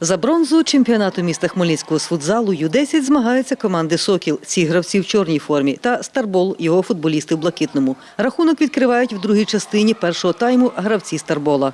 За бронзу чемпіонату міста Хмельницького з футзалу U-10 змагаються команди «Сокіл». Ці гравці в чорній формі та «Старбол» його футболісти в блакитному. Рахунок відкривають в другій частині першого тайму гравці «Старбола».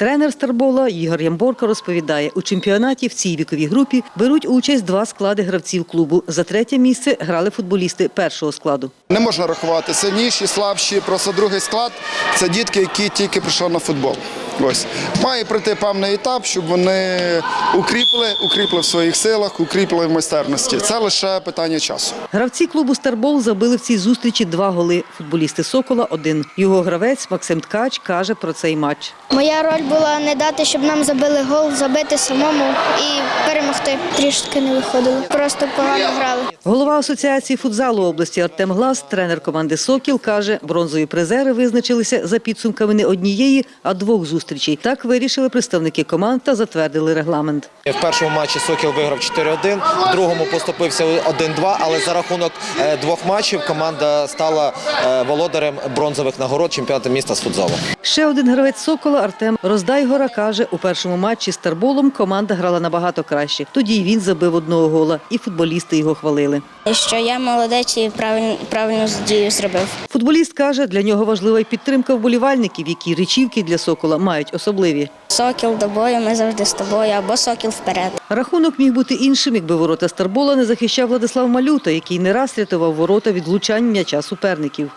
Тренер Старбола Ігор Ямборко розповідає, у чемпіонаті в цій віковій групі беруть участь два склади гравців клубу. За третє місце грали футболісти першого складу. Не можна рахувати сильніші, слабші. Просто другий склад це дітки, які тільки прийшли на футбол. Ось має пройти певний етап, щоб вони укріпили, укріпили в своїх силах, укріпили в майстерності. Це лише питання часу. Гравці клубу Старбол забили в цій зустрічі два голи. Футболісти Сокола один. Його гравець Максим Ткач каже про цей матч. Моя роль була не дати, щоб нам забили гол, забити самому і перемогти. Трішки не виходило. Просто погано грали. Голова асоціації футзалу області Артем Глас, тренер команди Сокіл, каже, бронзові призери визначилися за підсумками не однієї, а двох зустрічей. Так вирішили представники команд та затвердили регламент. В першому матчі Сокіл виграв 4-1, в другому поступився 1-2, але за рахунок е, двох матчів команда стала е, володарем бронзових нагород чемпіонату міста з футзалу. Ще один гравець Сокола Артем Роздайгора каже, у першому матчі з Старболом команда грала набагато краще. Тоді й він забив одного гола, і футболісти його хвалили. Що я молодець і правильно, правильну дію зробив. Футболіст каже, для нього важлива й підтримка вболівальників, які речівки для Сокола мають особливі. Сокіл до бою, ми завжди з тобою, або сокіл вперед. Рахунок міг бути іншим, якби ворота Старбола не захищав Владислав Малюта, який не раз рятував ворота від влучань м'яча суперників.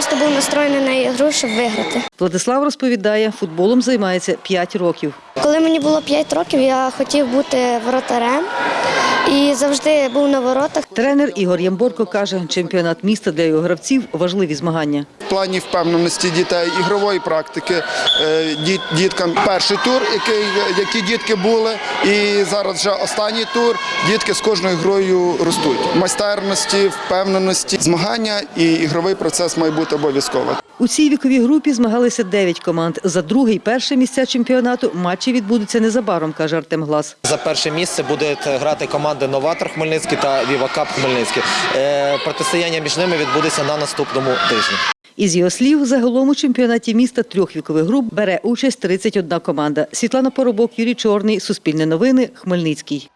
Просто був настроєний на ігру, щоб виграти. Владислав розповідає, футболом займається 5 років. Коли мені було 5 років, я хотів бути воротарем і завжди був на воротах. Тренер Ігор Ямборко каже, чемпіонат міста для його гравців важливі змагання. В плані впевненості дітей, ігрової практики е, діт- діткам перший тур, який, які дітки були, і зараз вже останній тур. Дітки з кожною грою ростуть. Майстерності, впевненості, змагання і ігровий процес має бути обов'язково. У цій віковій групі змагалися 9 команд. За друге і перше місця чемпіонату матчі відбудуться незабаром, каже Артем Глас. За перше місце будуть грати команди Новатор Хмельницький та Вівакап Хмельницький. Е, Протистояння між ними відбудеться на наступному тижні. Із його слів, загалом у чемпіонаті міста трьох вікових груп бере участь 31 команда. Світлана Поробок, Юрій Чорний, Суспільне новини, Хмельницький.